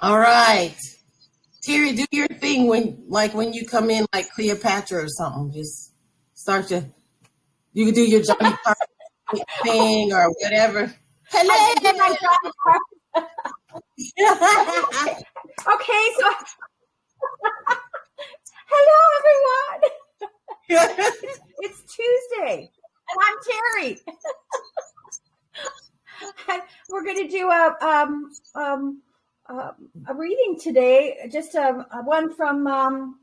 All right. Terry, do your thing when, like, when you come in, like Cleopatra or something. Just start your, you can do your Johnny Carson thing or whatever. Hello. okay, so hello everyone. it's Tuesday, and I'm Terry. We're going to do a um, um, uh, a reading today, just a, a one from um,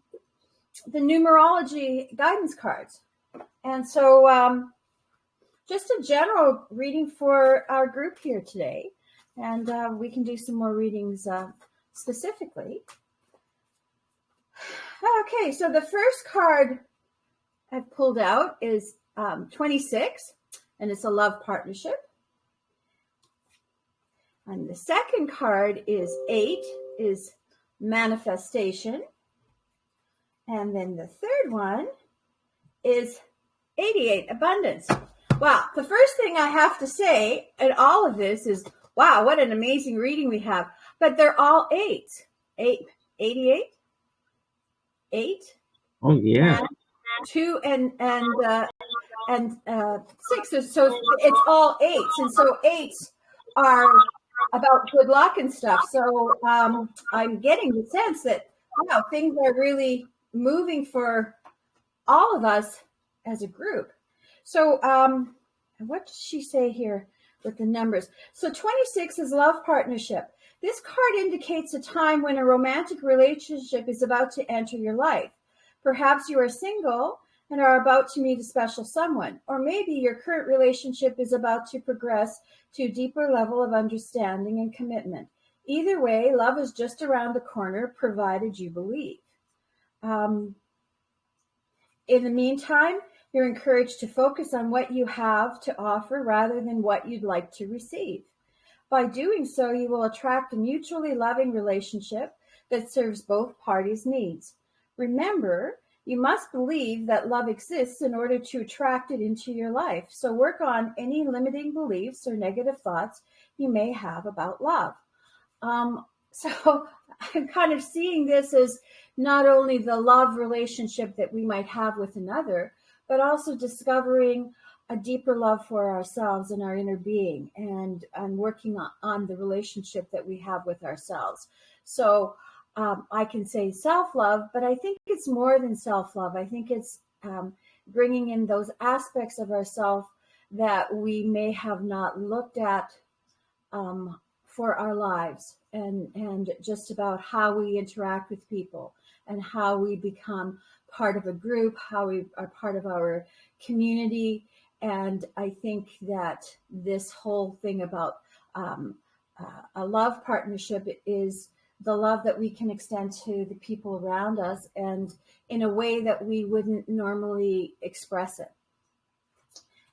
the numerology guidance cards. And so, um, just a general reading for our group here today. And uh, we can do some more readings uh, specifically. Okay, so the first card I've pulled out is um, 26, and it's a love partnership. And the second card is eight, is manifestation. And then the third one is 88, abundance. Wow, the first thing I have to say in all of this is, wow, what an amazing reading we have. But they're all eight. Eight, 88, eight. Oh, yeah. And two and, and, uh, and uh, six. So it's all eights. And so eights are about good luck and stuff. So um, I'm getting the sense that wow, things are really moving for all of us as a group. So um, what does she say here with the numbers? So 26 is love partnership. This card indicates a time when a romantic relationship is about to enter your life. Perhaps you are single and are about to meet a special someone. Or maybe your current relationship is about to progress to a deeper level of understanding and commitment. Either way, love is just around the corner, provided you believe. Um, in the meantime, you're encouraged to focus on what you have to offer rather than what you'd like to receive. By doing so, you will attract a mutually loving relationship that serves both parties' needs. Remember, you must believe that love exists in order to attract it into your life. So work on any limiting beliefs or negative thoughts you may have about love. Um, so I'm kind of seeing this as not only the love relationship that we might have with another, but also discovering a deeper love for ourselves and our inner being and, and working on, on the relationship that we have with ourselves. So um, I can say self love, but I think it's more than self love. I think it's um, bringing in those aspects of ourself that we may have not looked at um, for our lives and, and just about how we interact with people and how we become part of a group, how we are part of our community. And I think that this whole thing about um, uh, a love partnership is the love that we can extend to the people around us and in a way that we wouldn't normally express it.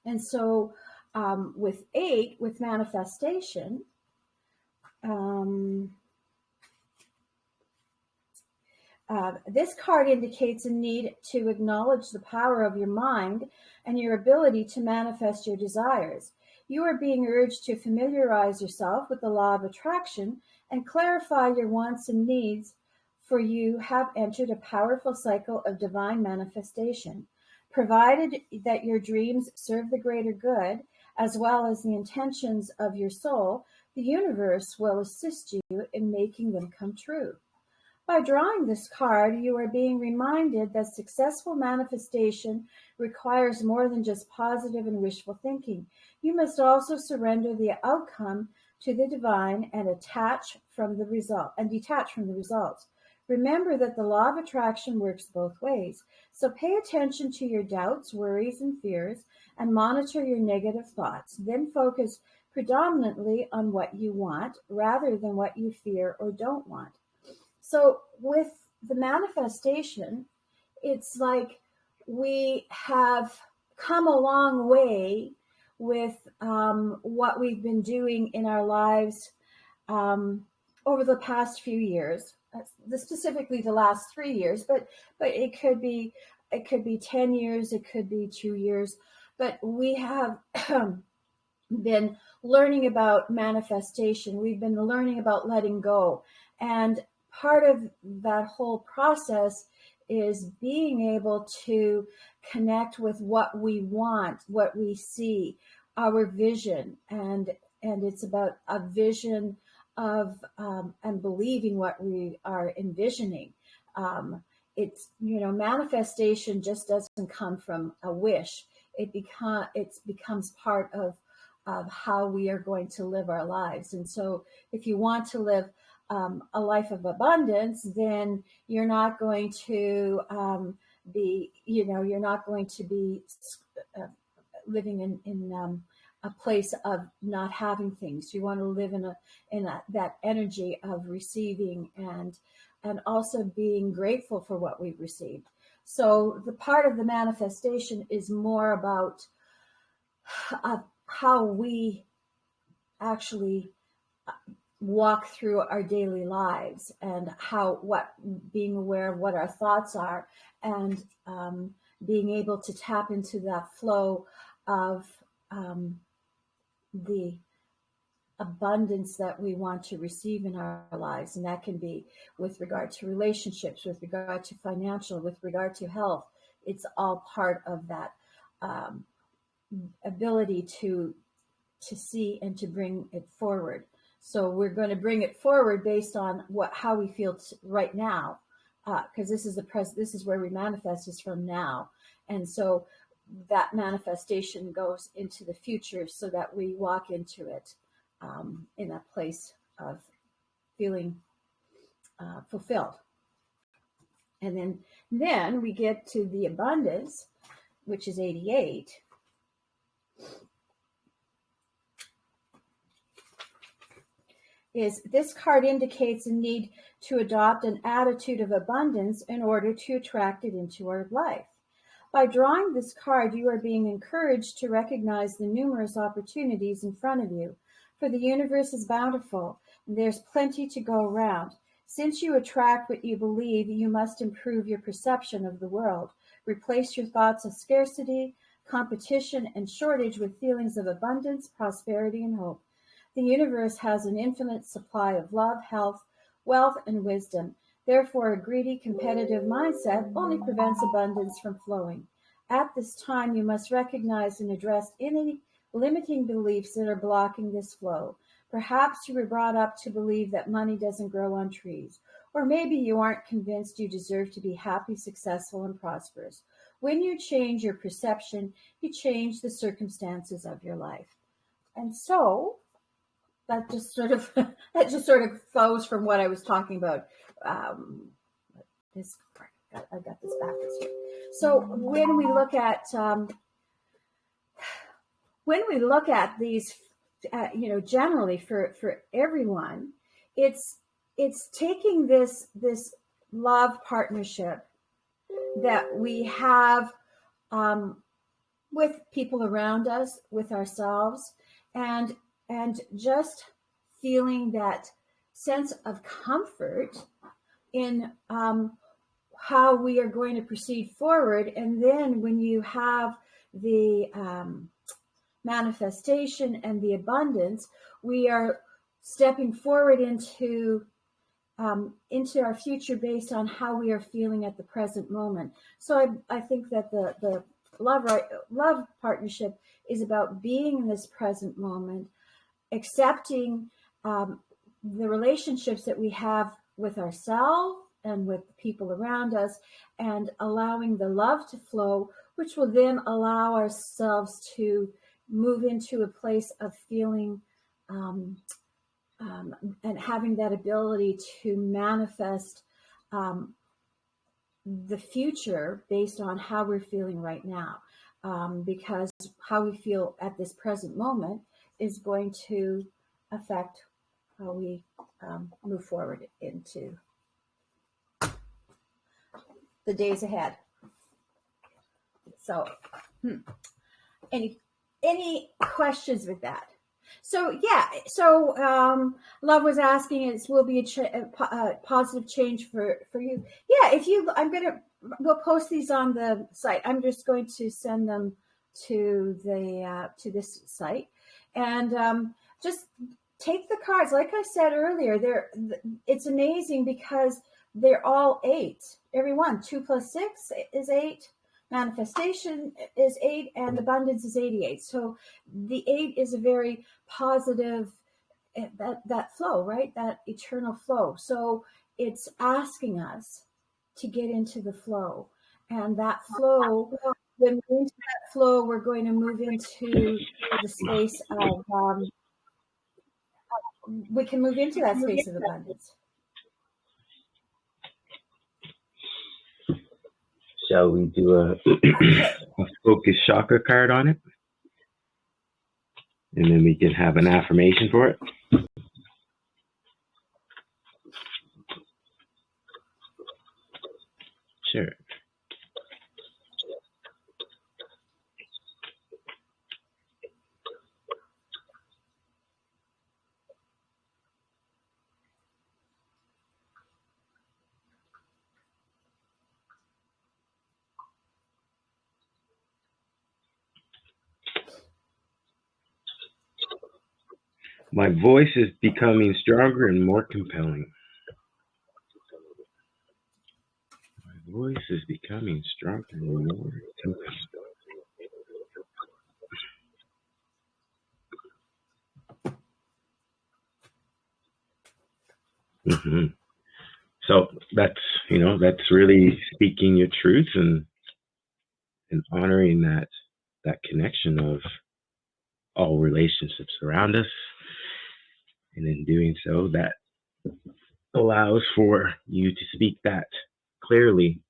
And so um, with eight, with manifestation, um, uh, this card indicates a need to acknowledge the power of your mind and your ability to manifest your desires. You are being urged to familiarize yourself with the law of attraction and clarify your wants and needs, for you have entered a powerful cycle of divine manifestation. Provided that your dreams serve the greater good, as well as the intentions of your soul, the universe will assist you in making them come true. By drawing this card, you are being reminded that successful manifestation requires more than just positive and wishful thinking. You must also surrender the outcome to the divine and attach from the result and detach from the results. Remember that the law of attraction works both ways. So pay attention to your doubts, worries, and fears and monitor your negative thoughts. Then focus predominantly on what you want rather than what you fear or don't want. So with the manifestation, it's like we have come a long way with um, what we've been doing in our lives um, over the past few years, specifically the last three years, but but it could be it could be 10 years, it could be two years, but we have been learning about manifestation. We've been learning about letting go. And part of that whole process is being able to connect with what we want, what we see, our vision. And, and it's about a vision of, um, and believing what we are envisioning. Um, it's, you know, manifestation just doesn't come from a wish. It become, it becomes part of of how we are going to live our lives. And so if you want to live um, a life of abundance, then you're not going to um, be, you know, you're not going to be uh, living in, in um, a place of not having things. You want to live in a, in a, that energy of receiving and, and also being grateful for what we've received. So the part of the manifestation is more about uh, how we actually uh, walk through our daily lives and how what being aware of what our thoughts are and um, being able to tap into that flow of um, the abundance that we want to receive in our lives and that can be with regard to relationships with regard to financial with regard to health it's all part of that um, ability to to see and to bring it forward. So we're going to bring it forward based on what how we feel right now, because uh, this is the pres this is where we manifest is from now, and so that manifestation goes into the future so that we walk into it um, in a place of feeling uh, fulfilled. And then then we get to the abundance, which is 88 is this card indicates a need to adopt an attitude of abundance in order to attract it into our life. By drawing this card, you are being encouraged to recognize the numerous opportunities in front of you. For the universe is bountiful, and there's plenty to go around. Since you attract what you believe, you must improve your perception of the world. Replace your thoughts of scarcity, competition, and shortage with feelings of abundance, prosperity, and hope. The universe has an infinite supply of love, health, wealth, and wisdom. Therefore, a greedy, competitive mindset only prevents abundance from flowing. At this time, you must recognize and address any limiting beliefs that are blocking this flow. Perhaps you were brought up to believe that money doesn't grow on trees, or maybe you aren't convinced you deserve to be happy, successful, and prosperous. When you change your perception, you change the circumstances of your life. And so, that just sort of that just sort of flows from what I was talking about. Um, this I got this here. So when we look at um, when we look at these, uh, you know, generally for for everyone, it's it's taking this this love partnership that we have um, with people around us, with ourselves, and and just feeling that sense of comfort in um, how we are going to proceed forward. And then when you have the um, manifestation and the abundance, we are stepping forward into um, into our future based on how we are feeling at the present moment. So I, I think that the the love love partnership is about being in this present moment, accepting um, the relationships that we have with ourselves and with the people around us and allowing the love to flow, which will then allow ourselves to move into a place of feeling um, um, and having that ability to manifest um, the future based on how we're feeling right now. Um, because how we feel at this present moment is going to affect how we um, move forward into the days ahead. So, hmm. any any questions with that? So yeah, so um, love was asking, "It will be a, a, positive change for for you." Yeah, if you, I'm gonna we'll post these on the site. I'm just going to send them to the uh, to this site, and um, just take the cards. Like I said earlier, they're it's amazing because they're all eight. Every one, two plus six is eight. Manifestation is eight, and abundance is eighty-eight. So the eight is a very positive eh, that that flow, right? That eternal flow. So it's asking us to get into the flow, and that flow. When we're into that flow, we're going to move into the space of um, we can move into that space of abundance. Shall we do a, a focus chakra card on it? And then we can have an affirmation for it. Sure. My voice is becoming stronger and more compelling. My voice is becoming stronger and more compelling. hmm So that's you know that's really speaking your truth and and honoring that that connection of all relationships around us and in doing so, that allows for you to speak that clearly,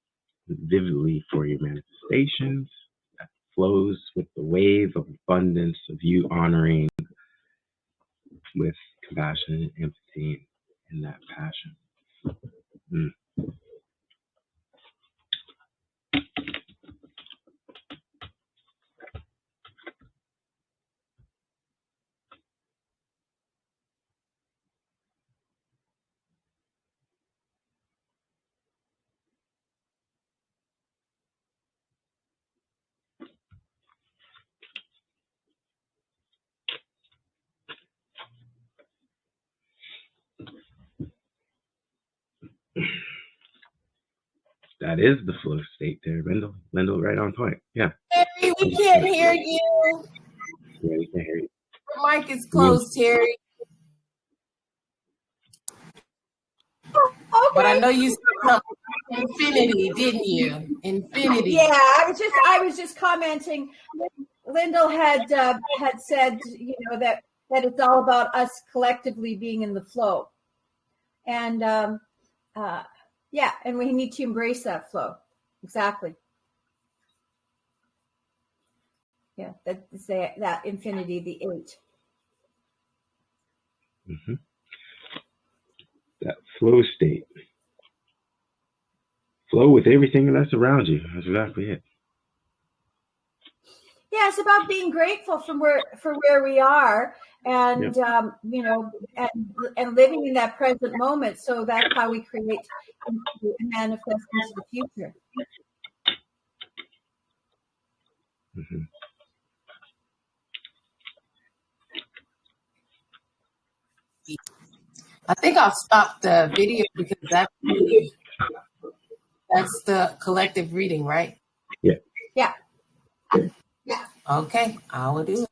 vividly for your manifestations. That flows with the wave of abundance of you honoring with compassion and empathy and that passion. Mm. That is the flow state there, Lindell. Lindell, right on point. Yeah. Terry, we can't hear you. Yeah, we can't hear you. Your mic is closed, Terry. Okay. But I know you said infinity, didn't you? Infinity. Yeah, I was just I was just commenting. Lyndall had uh, had said, you know, that that it's all about us collectively being in the flow, and um, uh, yeah, and we need to embrace that flow. Exactly. Yeah, that that, that infinity, the eight. hmm That flow state. Flow with everything that's around you. That's exactly it. Yeah, it's about being grateful from where for where we are, and um, you know, and and living in that present moment. So that's how we create and manifest into the future. hmm I think I'll stop the video because that's that's the collective reading, right? Yeah. Yeah. Okay, I will do it.